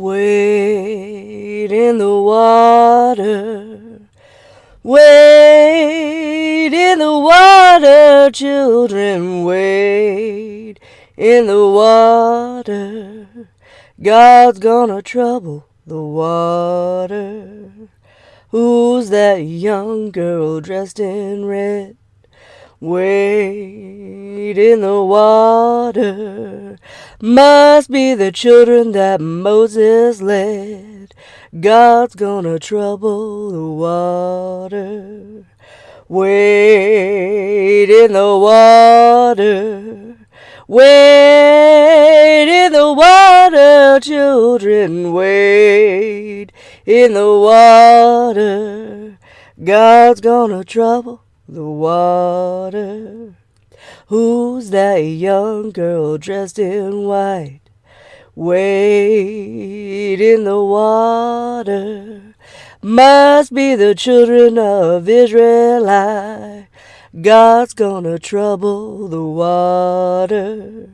Wade in the water. Wade in the water, children. Wade in the water. God's gonna trouble the water. Who's that young girl dressed in red? Wade in the water. Must be the children that Moses led. God's gonna trouble the water. Wade in the water. Wade in the water, children. Wade in the water. God's gonna trouble the water. Who's that young girl dressed in white? Wade in the water. Must be the children of Israel. God's gonna trouble the water.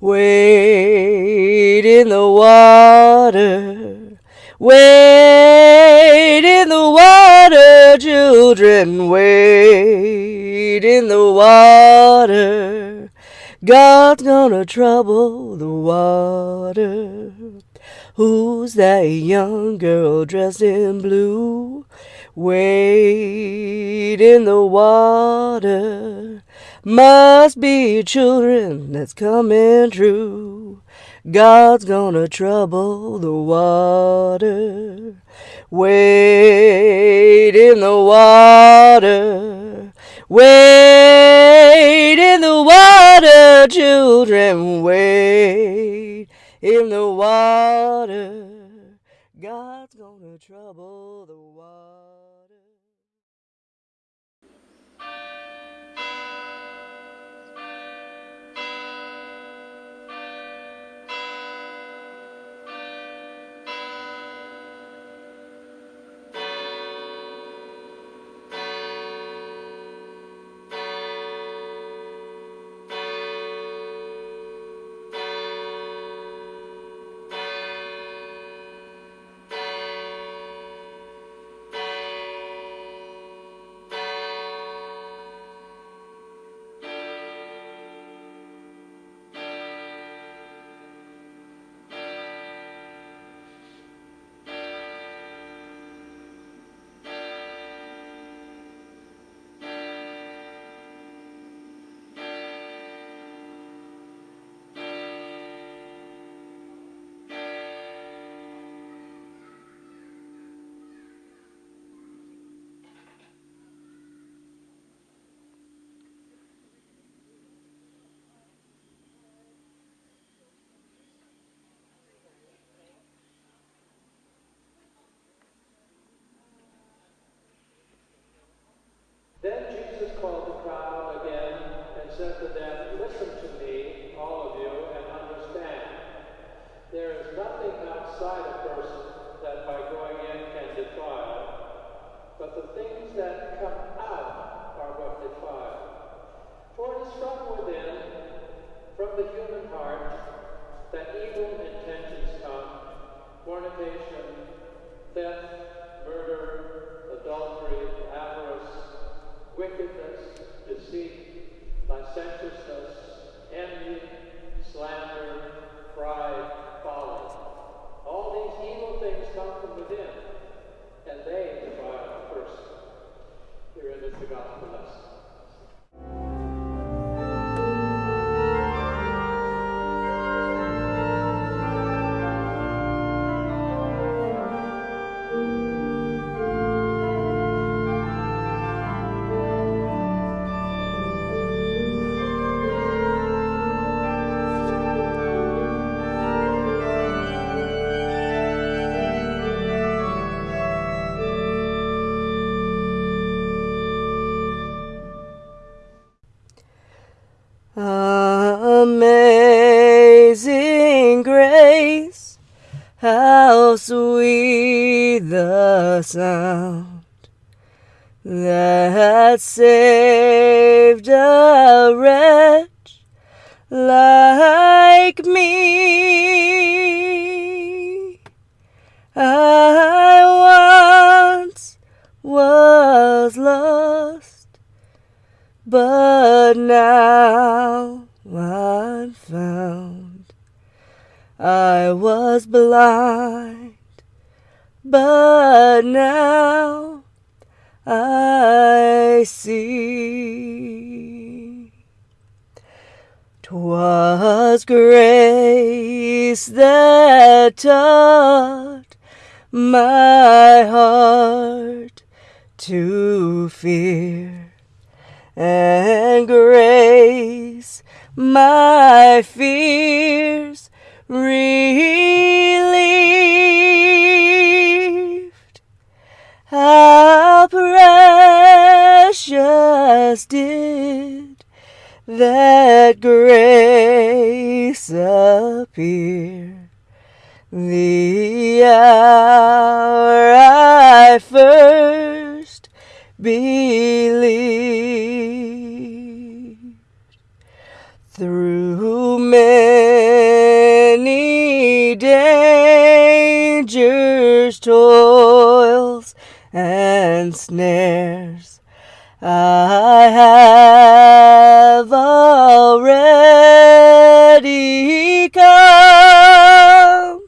Wade in the water. Wade in the water, children. Wade in the water. God's gonna trouble the water. Who's that young girl dressed in blue? Wade in the water. Must be children that's coming true. God's gonna trouble the water. Wade in the water. Wade in the water, children. Wade in the water. God's gonna trouble the water. Said to them, Listen to me, all of you, and understand. There is nothing outside a person that by going in can defile, but the things that come out are what defile. For it is from within, from the human heart, that evil intentions How sweet the sound that saved a wretch like me. I once was lost, but now I'm found. I was blind, but now I see. 'Twas grace that taught my heart to fear, and grace my fears relieved. How precious did that grace appear the hour I first believed. Toils, and snares, I have already come.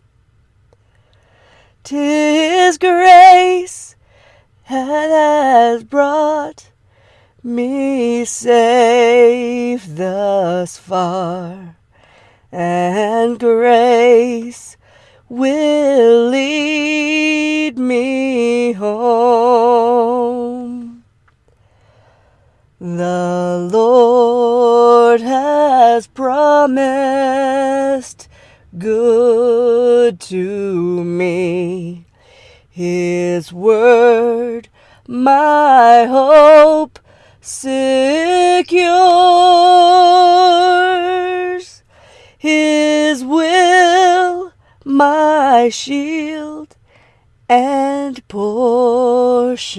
Tis grace that has brought me safe thus far, and grace will lead me home. The Lord has promised good to me. His word, my hope secures. My shield and portion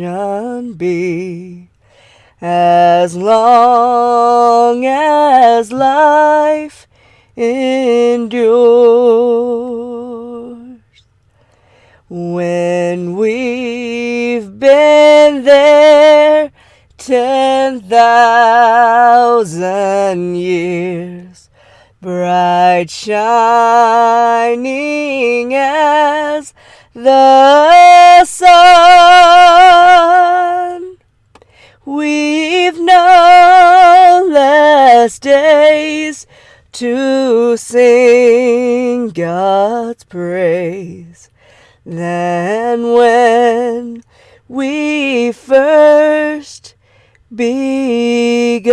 be as long as life endures. When we've been there ten thousand years, bright shining as the sun. We've no less days to sing God's praise than when we first begun.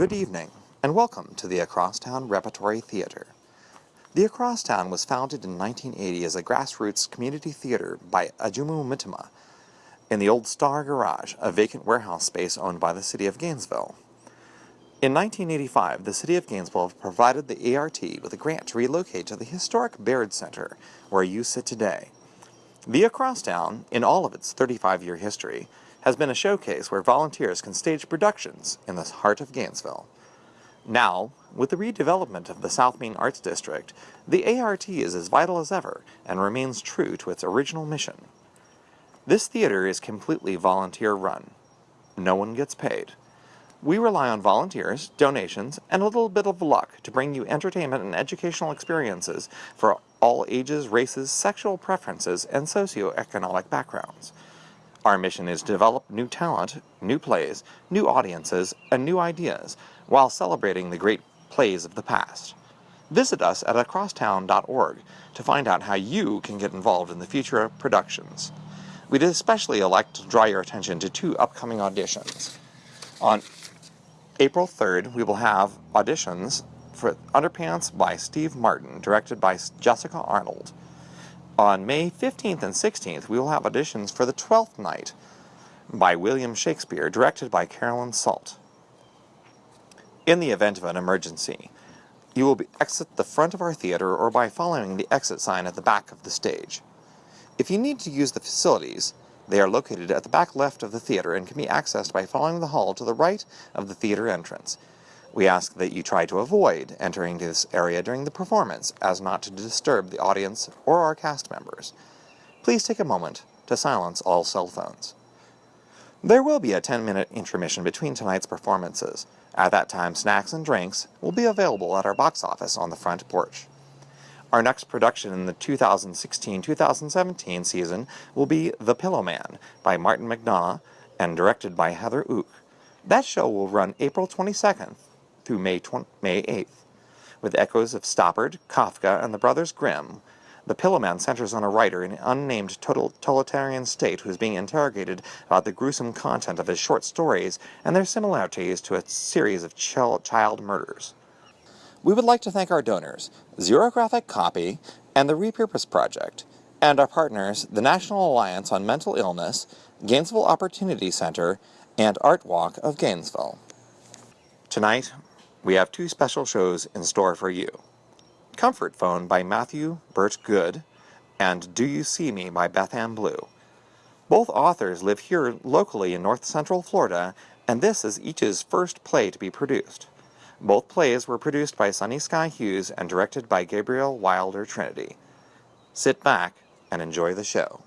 Good evening, and welcome to the Acrosstown Repertory Theater. The Acrosstown was founded in 1980 as a grassroots community theater by Ajamu Mutima in the old Star Garage, a vacant warehouse space owned by the city of Gainesville. In 1985, the city of Gainesville provided the ART with a grant to relocate to the historic Baird Center, where you sit today. The Acrosstown, in all of its 35-year history, has been a showcase where volunteers can stage productions in the heart of Gainesville. Now, with the redevelopment of the South Main Arts District, the ART is as vital as ever and remains true to its original mission. This theater is completely volunteer run. No one gets paid. We rely on volunteers, donations, and a little bit of luck to bring you entertainment and educational experiences for all ages, races, sexual preferences, and socioeconomic backgrounds. Our mission is to develop new talent, new plays, new audiences, and new ideas while celebrating the great plays of the past. Visit us at acrosstown.org to find out how you can get involved in the future of productions. We'd especially like to draw your attention to two upcoming auditions. On April 3rd, we will have auditions for Underpants by Steve Martin, directed by Jessica Arnold. On May 15th and 16th, we will have auditions for The Twelfth Night by William Shakespeare, directed by Carolyn Salt. In the event of an emergency, you will exit the front of our theater or by following the exit sign at the back of the stage. If you need to use the facilities, they are located at the back left of the theater and can be accessed by following the hall to the right of the theater entrance. We ask that you try to avoid entering this area during the performance as not to disturb the audience or our cast members. Please take a moment to silence all cell phones. There will be a 10-minute intermission between tonight's performances. At that time, snacks and drinks will be available at our box office on the front porch. Our next production in the 2016-2017 season will be The Pillowman by Martin McDonagh and directed by Heather Ook. That show will run April 22nd through May, May 8th. With echoes of Stoppard, Kafka, and the Brothers Grimm, The Pillowman centers on a writer in an unnamed totalitarian state who is being interrogated about the gruesome content of his short stories and their similarities to a series of child murders. We would like to thank our donors, Xerographic Copy and the Repurpose Project, and our partners, the National Alliance on Mental Illness, Gainesville Opportunity Center, and Art Walk of Gainesville. Tonight, we have two special shows in store for you. Comfort Phone by Matthew Burt Good and Do You See Me by Beth Ann Blue. Both authors live here locally in north central Florida, and this is each's first play to be produced. Both plays were produced by Sunny Sky Hughes and directed by Gabriel Wilder Trinity. Sit back and enjoy the show.